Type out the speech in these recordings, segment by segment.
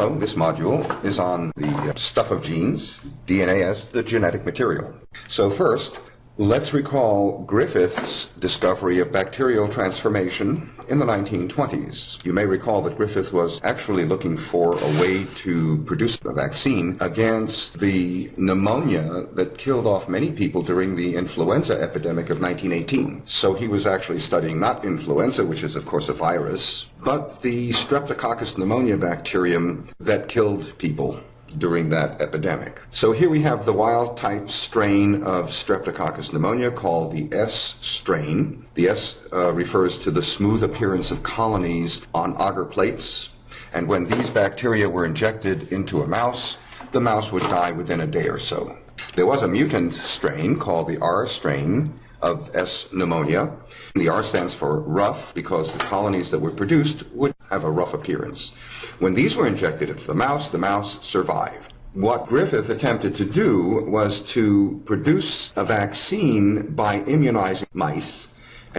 Hello, this module is on the stuff of genes, DNA as the genetic material. So first, let's recall Griffith's discovery of bacterial transformation in the 1920s. You may recall that Griffith was actually looking for a way to produce a vaccine against the pneumonia that killed off many people during the influenza epidemic of 1918. So he was actually studying not influenza, which is of course a virus, but the Streptococcus pneumonia bacterium that killed people during that epidemic. So here we have the wild type strain of Streptococcus pneumonia called the S strain. The S uh, refers to the smooth appearance of colonies on agar plates. And when these bacteria were injected into a mouse, the mouse would die within a day or so. There was a mutant strain called the R strain of S. pneumonia. The R stands for rough because the colonies that were produced would have a rough appearance. When these were injected into the mouse, the mouse survived. What Griffith attempted to do was to produce a vaccine by immunizing mice.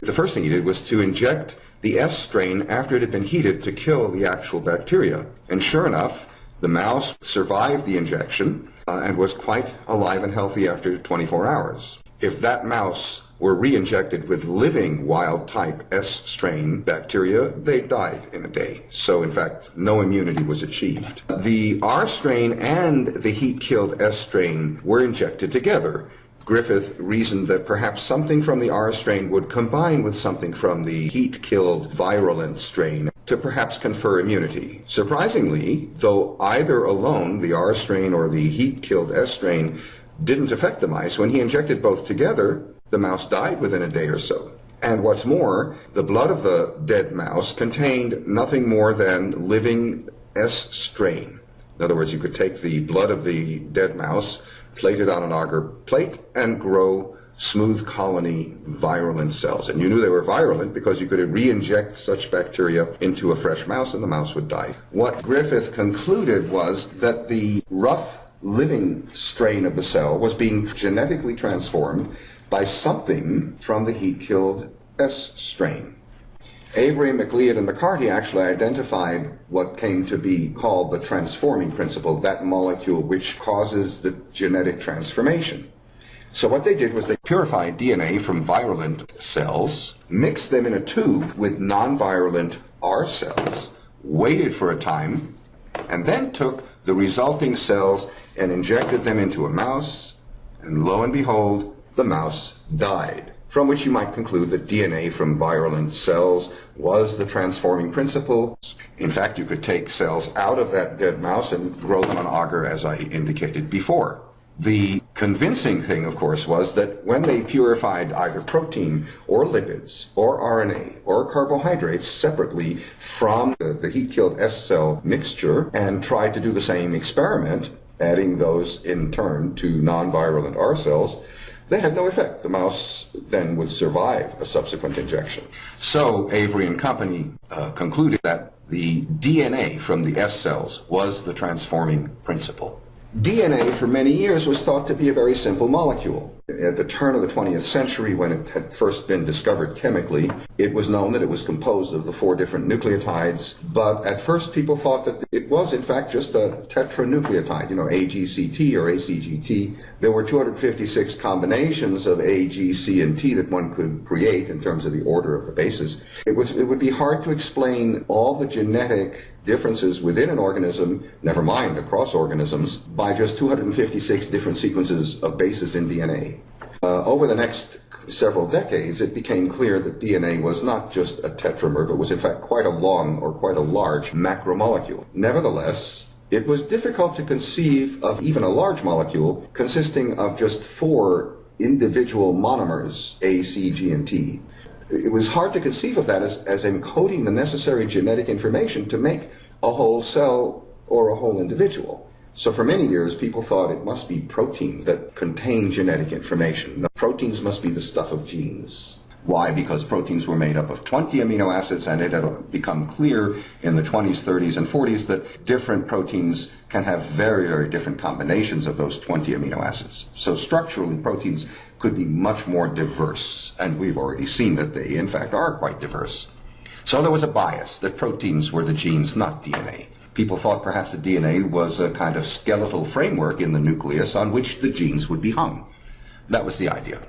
The first thing he did was to inject the S strain after it had been heated to kill the actual bacteria. And sure enough, the mouse survived the injection uh, and was quite alive and healthy after 24 hours. If that mouse were re-injected with living wild type S strain bacteria, they died in a day. So in fact, no immunity was achieved. The R strain and the heat killed S strain were injected together. Griffith reasoned that perhaps something from the R strain would combine with something from the heat killed virulent strain to perhaps confer immunity. Surprisingly, though either alone, the R strain or the heat killed S strain, didn't affect the mice, when he injected both together, the mouse died within a day or so. And what's more, the blood of the dead mouse contained nothing more than living S strain. In other words, you could take the blood of the dead mouse, plate it on an agar plate, and grow smooth colony virulent cells. And you knew they were virulent because you could re-inject such bacteria into a fresh mouse and the mouse would die. What Griffith concluded was that the rough living strain of the cell was being genetically transformed by something from the heat-killed S strain. Avery, MacLeod, and McCarty actually identified what came to be called the transforming principle, that molecule which causes the genetic transformation. So what they did was they purified DNA from virulent cells, mixed them in a tube with non-virulent R cells, waited for a time, and then took the resulting cells and injected them into a mouse, and lo and behold, the mouse died. From which you might conclude that DNA from virulent cells was the transforming principle. In fact, you could take cells out of that dead mouse and grow them on agar, as I indicated before. The convincing thing, of course, was that when they purified either protein or lipids or RNA or carbohydrates separately from the, the heat killed S cell mixture and tried to do the same experiment, adding those in turn to non virulent R cells, they had no effect. The mouse then would survive a subsequent injection. So Avery and company uh, concluded that the DNA from the S cells was the transforming principle. DNA for many years was thought to be a very simple molecule. At the turn of the 20th century, when it had first been discovered chemically, it was known that it was composed of the four different nucleotides, but at first people thought that it was in fact just a tetranucleotide, you know, AGCT or ACGT. There were 256 combinations of A, G, C, and T that one could create in terms of the order of the bases. It was it would be hard to explain all the genetic differences within an organism, never mind across organisms, by just 256 different sequences of bases in DNA. Uh, over the next several decades, it became clear that DNA was not just a tetramer, but was in fact quite a long or quite a large macromolecule. Nevertheless, it was difficult to conceive of even a large molecule consisting of just four individual monomers, A, C, G, and T. It was hard to conceive of that as, as encoding the necessary genetic information to make a whole cell or a whole individual. So for many years, people thought it must be proteins that contain genetic information. proteins must be the stuff of genes. Why? Because proteins were made up of 20 amino acids, and it had become clear in the 20s, 30s, and 40s that different proteins can have very, very different combinations of those 20 amino acids. So structurally, proteins could be much more diverse, and we've already seen that they, in fact, are quite diverse. So there was a bias that proteins were the genes, not DNA. People thought perhaps that DNA was a kind of skeletal framework in the nucleus on which the genes would be hung. That was the idea.